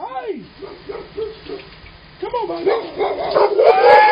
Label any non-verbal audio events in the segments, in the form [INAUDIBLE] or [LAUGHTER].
Hey! Come on, baby.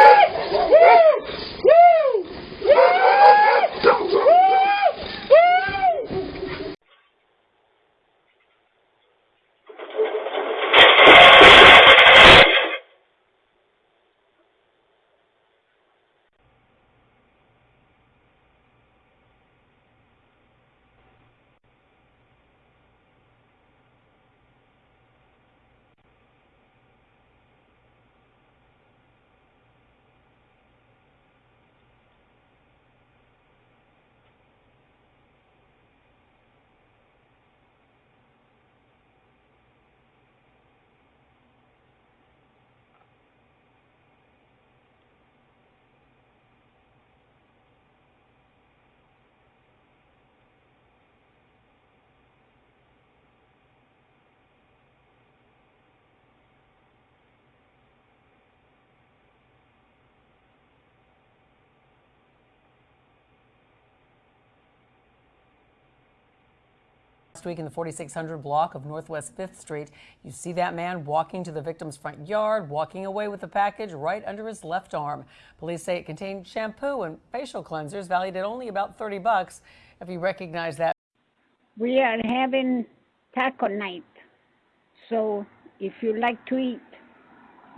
Last week in the 4600 block of Northwest 5th Street, you see that man walking to the victim's front yard, walking away with the package right under his left arm. Police say it contained shampoo and facial cleansers valued at only about 30 bucks. If you recognize that, We are having taco night. So if you like to eat,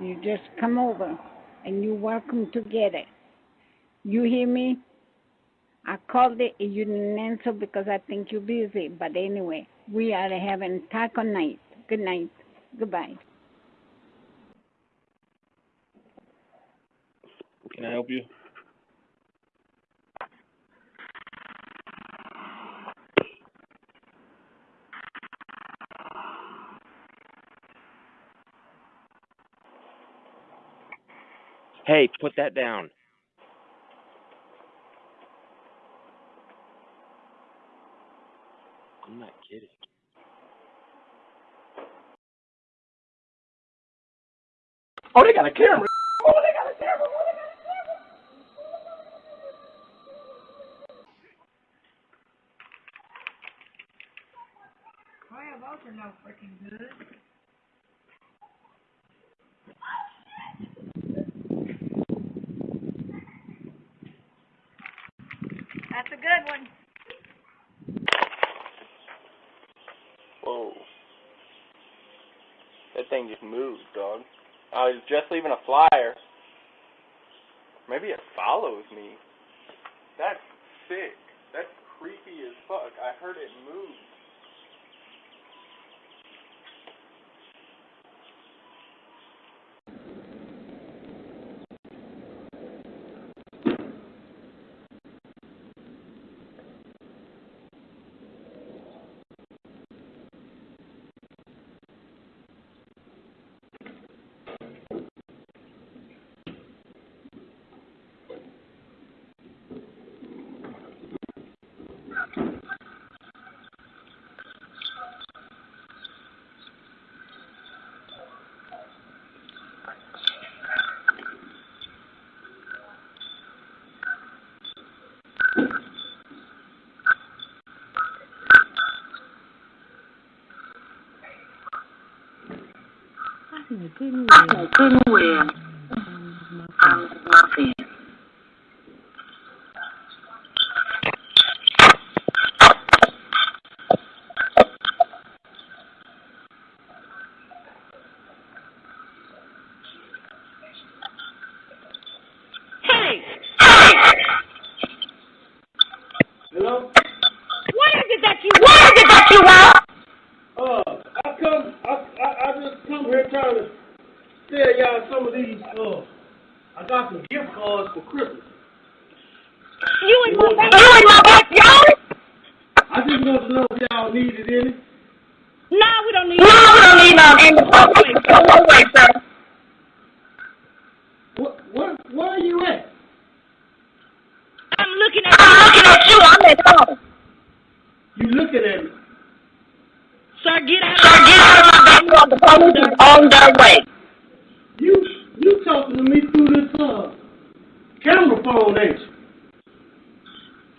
you just come over and you're welcome to get it. You hear me? I called it, you didn't answer because I think you're busy. But anyway, we are having taco night. Good night. Goodbye. Can I help you? Hey, put that down. I'm not kidding. Oh, they got a camera. Oh, they got a camera. Oh, they got a camera. That's a good one. Whoa. That thing just moved, dog. I was just leaving a flyer. Maybe it follows me. That's sick. That's creepy as fuck. I heard it move. lời tuyên nguyện, lời tuyên nguyện, ăn ma phiền. Tell y'all some of these, uh, I got some gift cards for Christmas. You in my You in my backyard? I just want to know if y'all needed any. No, we don't need No, we don't need none in the public. Go away, sir. What, what, where are you at? I'm looking at I'm looking at you. I'm at home. You looking at me. Sir, get out Sir, get out of my backyard. The police is on their way. You, you talking to me through this, uh, camera phone, ain't you?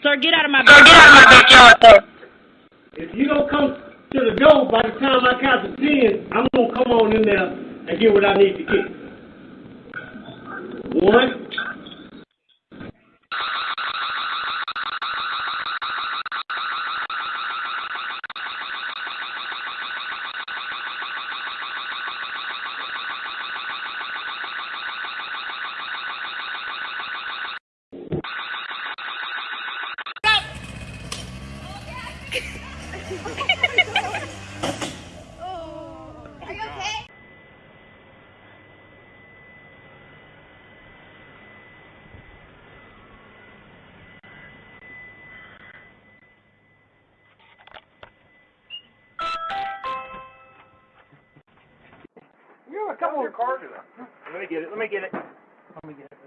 Sir, get out of my Sir, get out of my backyard, sir. If you don't come, to the door, by the time I count to ten, I'm gonna come on in there and get what I need to get. One, Are you okay? You have a couple of cards in there. Let me get it. Let me get it. Let me get it.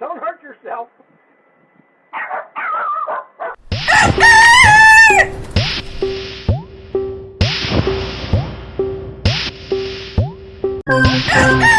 Don't hurt yourself. [LAUGHS]